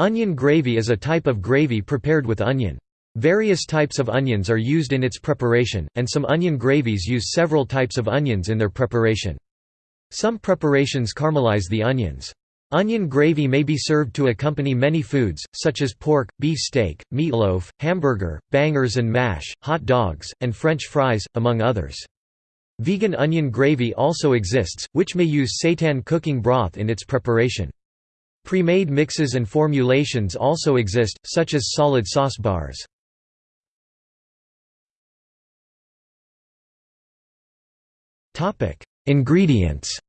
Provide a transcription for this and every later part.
Onion gravy is a type of gravy prepared with onion. Various types of onions are used in its preparation, and some onion gravies use several types of onions in their preparation. Some preparations caramelize the onions. Onion gravy may be served to accompany many foods, such as pork, beef steak, meatloaf, hamburger, bangers and mash, hot dogs, and French fries, among others. Vegan onion gravy also exists, which may use seitan cooking broth in its preparation. Pre-made mixes and formulations also exist, such as solid sauce bars. Ingredients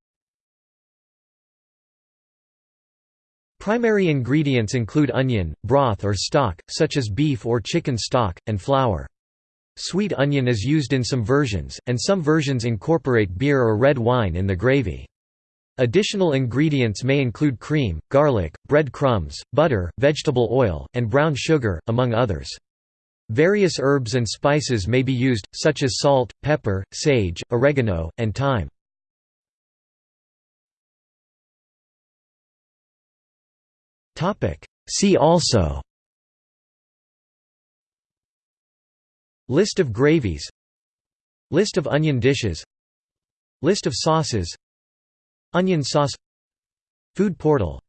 Primary ingredients include onion, broth or stock, such as beef or chicken stock, and flour. Sweet onion is used in some versions, and some versions incorporate beer or red wine in the gravy. Additional ingredients may include cream, garlic, bread crumbs, butter, vegetable oil, and brown sugar, among others. Various herbs and spices may be used, such as salt, pepper, sage, oregano, and thyme. See also List of gravies List of onion dishes List of sauces Onion sauce Food portal